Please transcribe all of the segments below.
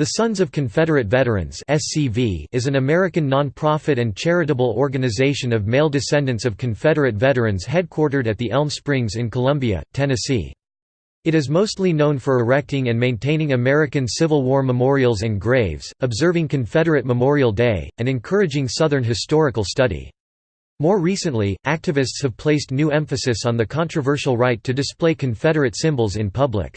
The Sons of Confederate Veterans is an American non-profit and charitable organization of male descendants of Confederate veterans headquartered at the Elm Springs in Columbia, Tennessee. It is mostly known for erecting and maintaining American Civil War memorials and graves, observing Confederate Memorial Day, and encouraging Southern historical study. More recently, activists have placed new emphasis on the controversial right to display Confederate symbols in public.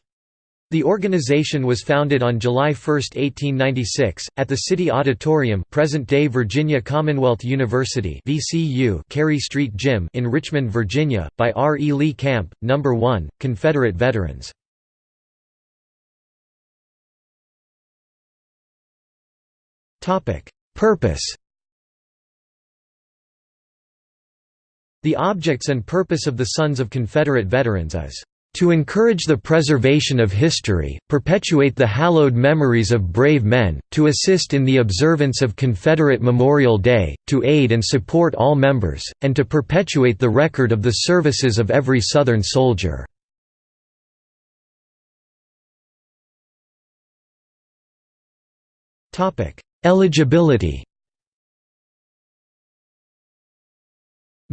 The organization was founded on July 1, 1896, at the City Auditorium present-day Virginia Commonwealth University VCU Cary Street Gym in Richmond, Virginia, by R. E. Lee Camp, No. 1, Confederate Veterans. Purpose The objects and purpose of the Sons of Confederate Veterans is to encourage the preservation of history, perpetuate the hallowed memories of brave men, to assist in the observance of Confederate Memorial Day, to aid and support all members, and to perpetuate the record of the services of every Southern soldier." Eligibility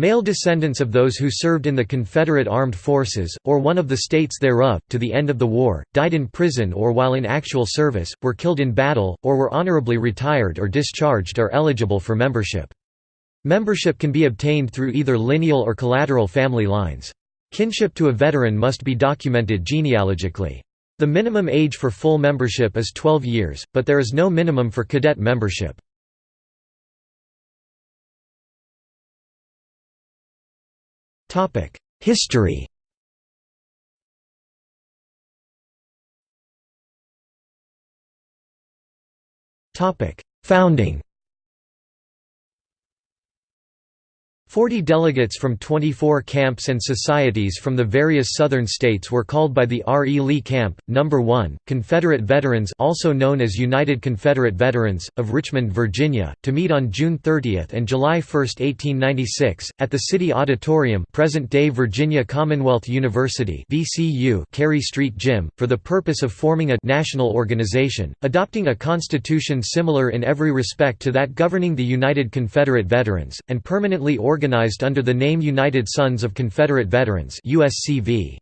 Male descendants of those who served in the Confederate Armed Forces, or one of the states thereof, to the end of the war, died in prison or while in actual service, were killed in battle, or were honorably retired or discharged are eligible for membership. Membership can be obtained through either lineal or collateral family lines. Kinship to a veteran must be documented genealogically. The minimum age for full membership is 12 years, but there is no minimum for cadet membership. History. Topic: Founding Forty delegates from 24 camps and societies from the various southern states were called by the R. E. Lee Camp, No. 1, Confederate Veterans also known as United Confederate Veterans, of Richmond, Virginia, to meet on June 30 and July 1, 1896, at the City Auditorium present-day Virginia Commonwealth University VCU Cary Street Gym, for the purpose of forming a «national organization», adopting a constitution similar in every respect to that governing the United Confederate Veterans, and permanently organizing organized under the name United Sons of Confederate Veterans USCV.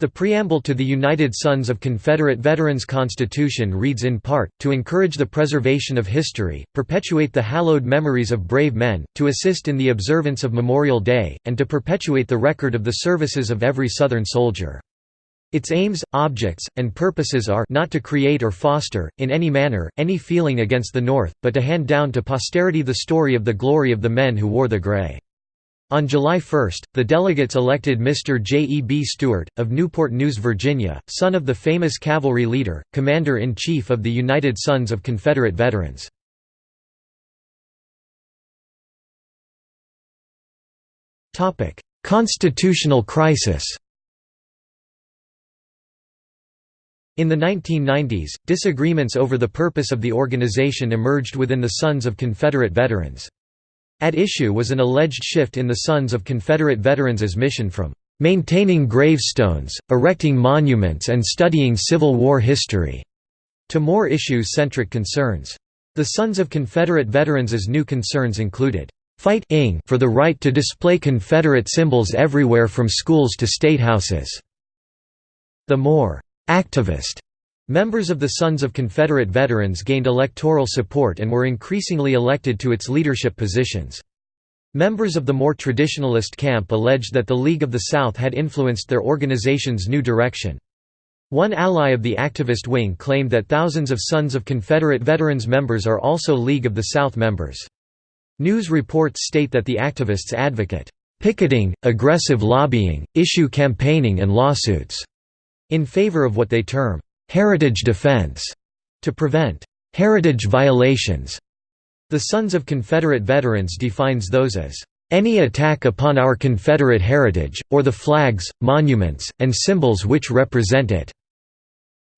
The preamble to the United Sons of Confederate Veterans Constitution reads in part, to encourage the preservation of history, perpetuate the hallowed memories of brave men, to assist in the observance of Memorial Day, and to perpetuate the record of the services of every Southern soldier. Its aims, objects, and purposes are not to create or foster, in any manner, any feeling against the North, but to hand down to posterity the story of the glory of the men who wore the gray. On July 1, the delegates elected Mr. J. E. B. Stuart, of Newport News, Virginia, son of the famous cavalry leader, Commander-in-Chief of the United Sons of Confederate Veterans. Constitutional crisis In the 1990s, disagreements over the purpose of the organization emerged within the Sons of Confederate Veterans. At issue was an alleged shift in the Sons of Confederate Veterans' mission from "...maintaining gravestones, erecting monuments and studying Civil War history," to more issue-centric concerns. The Sons of Confederate Veterans' new concerns included fighting for the right to display Confederate symbols everywhere from schools to statehouses. The more activist members of the Sons of Confederate Veterans gained electoral support and were increasingly elected to its leadership positions. Members of the more traditionalist camp alleged that the League of the South had influenced their organization's new direction. One ally of the activist wing claimed that thousands of Sons of Confederate Veterans members are also League of the South members. News reports state that the activists advocate picketing, aggressive lobbying, issue campaigning and lawsuits in favor of what they term heritage defense to prevent heritage violations. The Sons of Confederate Veterans defines those as any attack upon our Confederate heritage, or the flags, monuments, and symbols which represent it."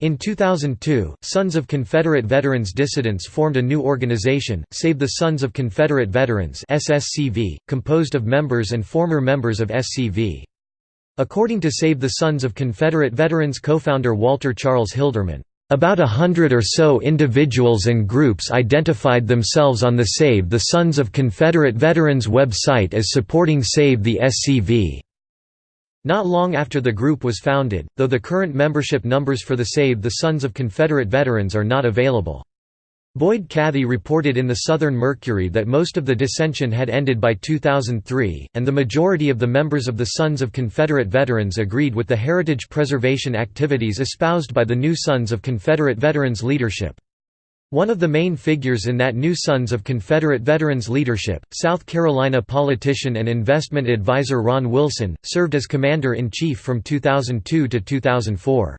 In 2002, Sons of Confederate Veterans dissidents formed a new organization, Save the Sons of Confederate Veterans composed of members and former members of SCV. According to Save the Sons of Confederate Veterans co-founder Walter Charles Hilderman, About a hundred or so individuals and groups identified themselves on the Save the Sons of Confederate Veterans website as supporting Save the SCV. Not long after the group was founded, though the current membership numbers for the Save the Sons of Confederate Veterans are not available. Boyd Cathey reported in the Southern Mercury that most of the dissension had ended by 2003, and the majority of the members of the Sons of Confederate Veterans agreed with the heritage preservation activities espoused by the new Sons of Confederate Veterans leadership. One of the main figures in that new Sons of Confederate Veterans leadership, South Carolina politician and investment advisor Ron Wilson, served as Commander-in-Chief from 2002 to 2004.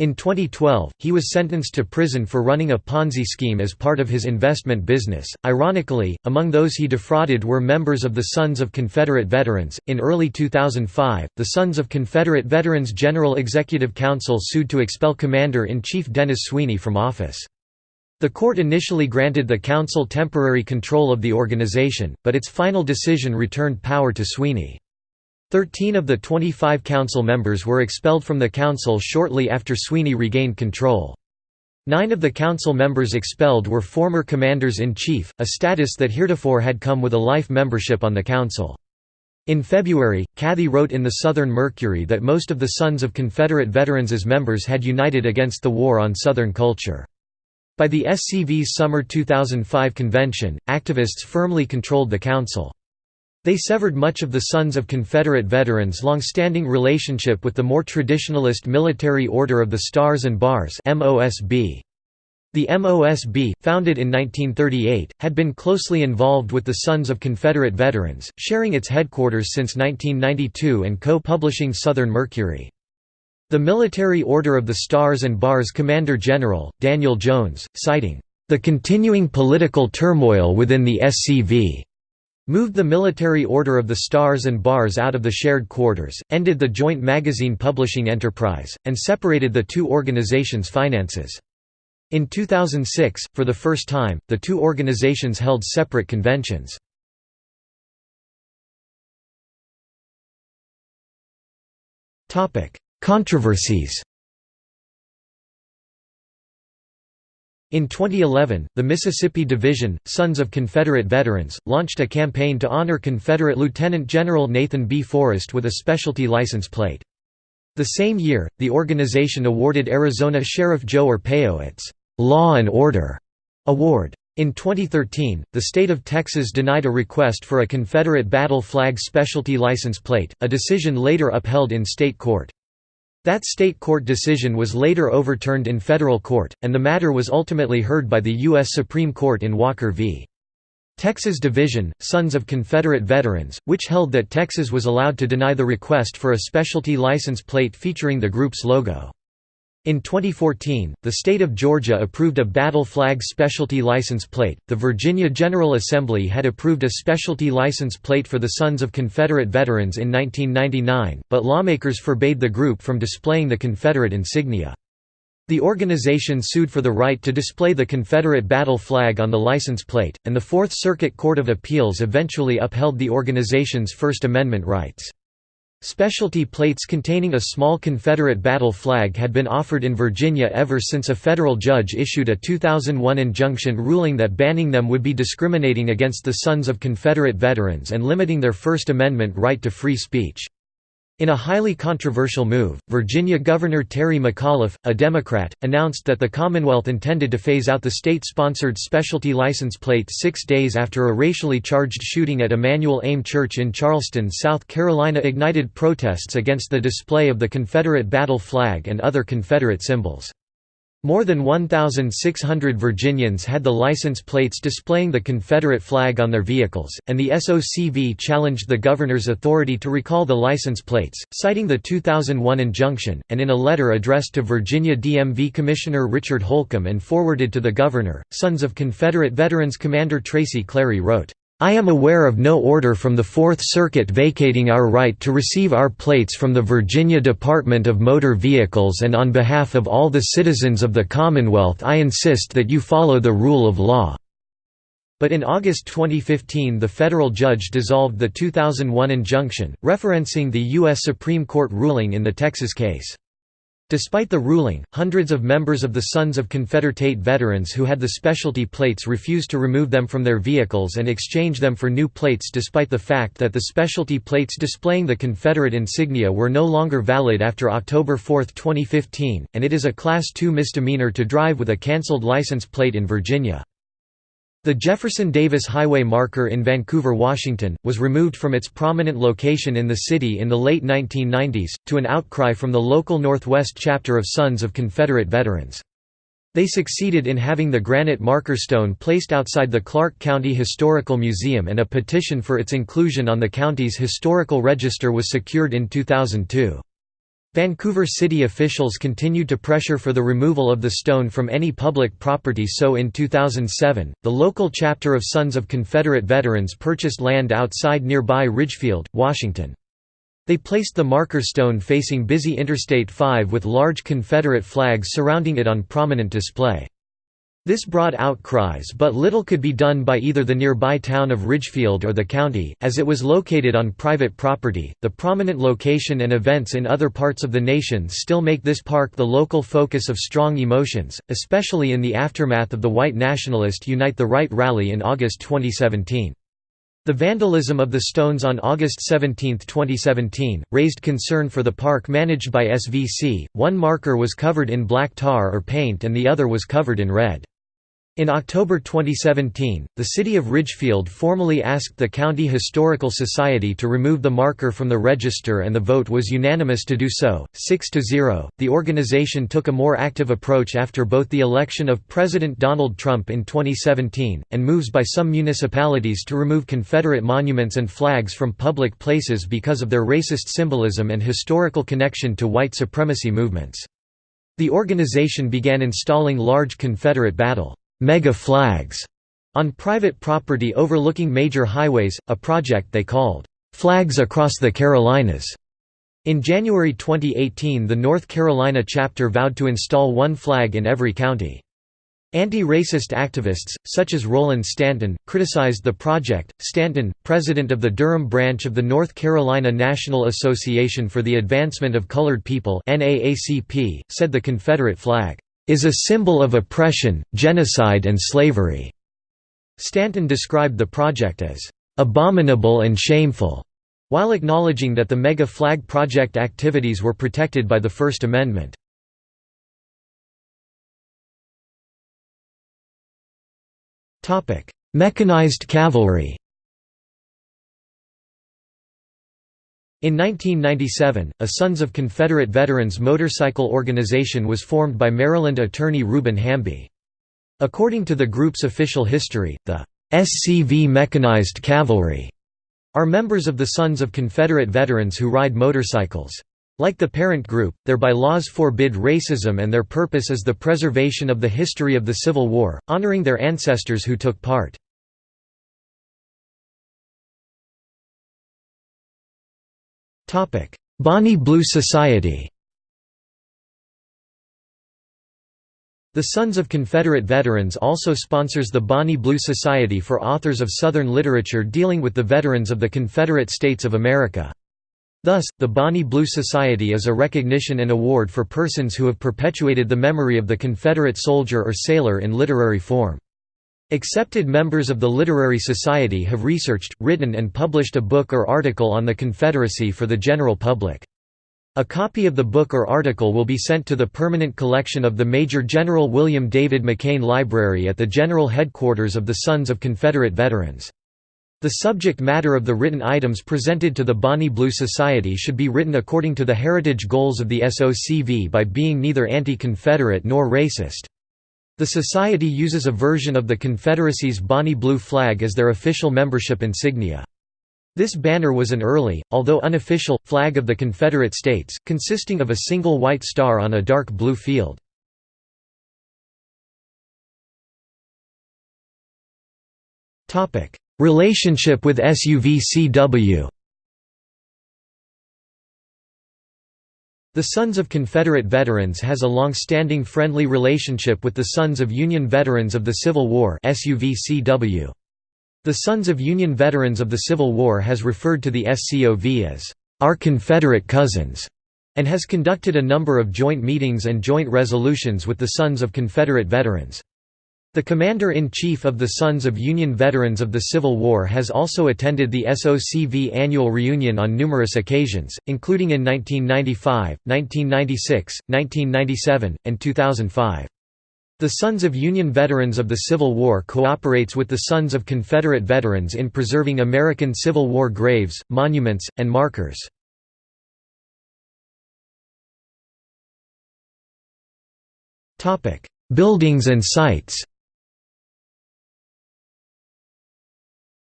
In 2012, he was sentenced to prison for running a Ponzi scheme as part of his investment business. Ironically, among those he defrauded were members of the Sons of Confederate Veterans. In early 2005, the Sons of Confederate Veterans General Executive Council sued to expel Commander in Chief Dennis Sweeney from office. The court initially granted the council temporary control of the organization, but its final decision returned power to Sweeney. Thirteen of the 25 council members were expelled from the council shortly after Sweeney regained control. Nine of the council members expelled were former commanders-in-chief, a status that heretofore had come with a life membership on the council. In February, Cathey wrote in the Southern Mercury that most of the Sons of Confederate Veterans as members had united against the war on Southern culture. By the SCV's summer 2005 convention, activists firmly controlled the council. They severed much of the Sons of Confederate Veterans' long-standing relationship with the more traditionalist Military Order of the Stars and Bars The MOSB, founded in 1938, had been closely involved with the Sons of Confederate Veterans, sharing its headquarters since 1992 and co-publishing Southern Mercury. The Military Order of the Stars and Bars Commander General, Daniel Jones, citing, "...the continuing political turmoil within the SCV." Moved the Military Order of the Stars and Bars out of the shared quarters, ended the joint magazine publishing enterprise, and separated the two organizations' finances. In 2006, for the first time, the two organizations held separate conventions. Controversies In 2011, the Mississippi Division, Sons of Confederate Veterans, launched a campaign to honor Confederate Lieutenant General Nathan B. Forrest with a specialty license plate. The same year, the organization awarded Arizona Sheriff Joe Arpaio its «Law and Order» award. In 2013, the state of Texas denied a request for a Confederate battle flag specialty license plate, a decision later upheld in state court. That state court decision was later overturned in federal court, and the matter was ultimately heard by the U.S. Supreme Court in Walker v. Texas Division, Sons of Confederate Veterans, which held that Texas was allowed to deny the request for a specialty license plate featuring the group's logo. In 2014, the state of Georgia approved a battle flag specialty license plate. The Virginia General Assembly had approved a specialty license plate for the Sons of Confederate Veterans in 1999, but lawmakers forbade the group from displaying the Confederate insignia. The organization sued for the right to display the Confederate battle flag on the license plate, and the Fourth Circuit Court of Appeals eventually upheld the organization's First Amendment rights. Specialty plates containing a small Confederate battle flag had been offered in Virginia ever since a federal judge issued a 2001 injunction ruling that banning them would be discriminating against the Sons of Confederate veterans and limiting their First Amendment right to free speech. In a highly controversial move, Virginia Governor Terry McAuliffe, a Democrat, announced that the Commonwealth intended to phase out the state-sponsored specialty license plate six days after a racially charged shooting at Emanuel AME Church in Charleston, South Carolina ignited protests against the display of the Confederate battle flag and other Confederate symbols. More than 1,600 Virginians had the license plates displaying the Confederate flag on their vehicles, and the SOCV challenged the governor's authority to recall the license plates, citing the 2001 injunction, and in a letter addressed to Virginia DMV Commissioner Richard Holcomb and forwarded to the governor, Sons of Confederate Veterans Commander Tracy Clary wrote, I am aware of no order from the Fourth Circuit vacating our right to receive our plates from the Virginia Department of Motor Vehicles and on behalf of all the citizens of the Commonwealth I insist that you follow the rule of law." But in August 2015 the federal judge dissolved the 2001 injunction, referencing the U.S. Supreme Court ruling in the Texas case. Despite the ruling, hundreds of members of the Sons of Confederate veterans who had the specialty plates refused to remove them from their vehicles and exchange them for new plates despite the fact that the specialty plates displaying the Confederate insignia were no longer valid after October 4, 2015, and it is a Class II misdemeanor to drive with a cancelled license plate in Virginia. The Jefferson Davis Highway marker in Vancouver, Washington, was removed from its prominent location in the city in the late 1990s, to an outcry from the local Northwest chapter of Sons of Confederate Veterans. They succeeded in having the granite marker stone placed outside the Clark County Historical Museum and a petition for its inclusion on the county's historical register was secured in 2002. Vancouver city officials continued to pressure for the removal of the stone from any public property so in 2007, the local chapter of Sons of Confederate Veterans purchased land outside nearby Ridgefield, Washington. They placed the marker stone facing busy Interstate 5 with large Confederate flags surrounding it on prominent display. This brought outcries but little could be done by either the nearby town of Ridgefield or the county, as it was located on private property. The prominent location and events in other parts of the nation still make this park the local focus of strong emotions, especially in the aftermath of the white nationalist Unite the Right rally in August 2017. The vandalism of the stones on August 17, 2017, raised concern for the park managed by SVC. One marker was covered in black tar or paint and the other was covered in red. In October 2017, the city of Ridgefield formally asked the County Historical Society to remove the marker from the register and the vote was unanimous to do so, 6 to 0. The organization took a more active approach after both the election of President Donald Trump in 2017 and moves by some municipalities to remove Confederate monuments and flags from public places because of their racist symbolism and historical connection to white supremacy movements. The organization began installing large Confederate battle mega flags on private property overlooking major highways, a project they called Flags Across the Carolinas. In January 2018 the North Carolina chapter vowed to install one flag in every county. Anti-racist activists, such as Roland Stanton, criticized the project. Stanton, president of the Durham branch of the North Carolina National Association for the Advancement of Colored People (NAACP), said the Confederate flag is a symbol of oppression, genocide and slavery." Stanton described the project as "...abominable and shameful." while acknowledging that the Mega Flag Project activities were protected by the First Amendment. Mechanized cavalry In 1997, a Sons of Confederate Veterans motorcycle organization was formed by Maryland attorney Reuben Hamby. According to the group's official history, the SCV Mechanized Cavalry are members of the Sons of Confederate Veterans who ride motorcycles. Like the parent group, their bylaws forbid racism and their purpose is the preservation of the history of the Civil War, honoring their ancestors who took part. Bonnie Blue Society The Sons of Confederate Veterans also sponsors the Bonnie Blue Society for authors of Southern literature dealing with the veterans of the Confederate States of America. Thus, the Bonnie Blue Society is a recognition and award for persons who have perpetuated the memory of the Confederate soldier or sailor in literary form. Accepted members of the Literary Society have researched, written and published a book or article on the Confederacy for the general public. A copy of the book or article will be sent to the permanent collection of the Major General William David McCain Library at the General Headquarters of the Sons of Confederate Veterans. The subject matter of the written items presented to the Bonnie Blue Society should be written according to the heritage goals of the SOCV by being neither anti-Confederate nor racist. The Society uses a version of the Confederacy's Bonnie Blue flag as their official membership insignia. This banner was an early, although unofficial, flag of the Confederate States, consisting of a single white star on a dark blue field. Relationship with SUVCW The Sons of Confederate Veterans has a long-standing friendly relationship with the Sons of Union Veterans of the Civil War The Sons of Union Veterans of the Civil War has referred to the SCOV as, "...our Confederate cousins", and has conducted a number of joint meetings and joint resolutions with the Sons of Confederate Veterans. The Commander-in-Chief of the Sons of Union Veterans of the Civil War has also attended the SOCV annual reunion on numerous occasions, including in 1995, 1996, 1997, and 2005. The Sons of Union Veterans of the Civil War cooperates with the Sons of Confederate Veterans in preserving American Civil War graves, monuments, and markers. Buildings and sites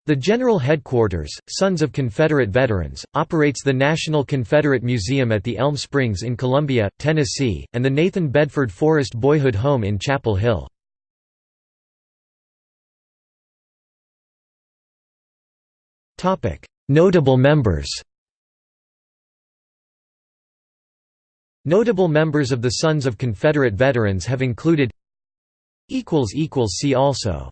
The General Headquarters, Sons of Confederate Veterans, operates the National Confederate Museum at the Elm Springs in Columbia, Tennessee, and the Nathan Bedford Forrest Boyhood Home in Chapel Hill. Notable members Notable members of the Sons of Confederate Veterans have included See also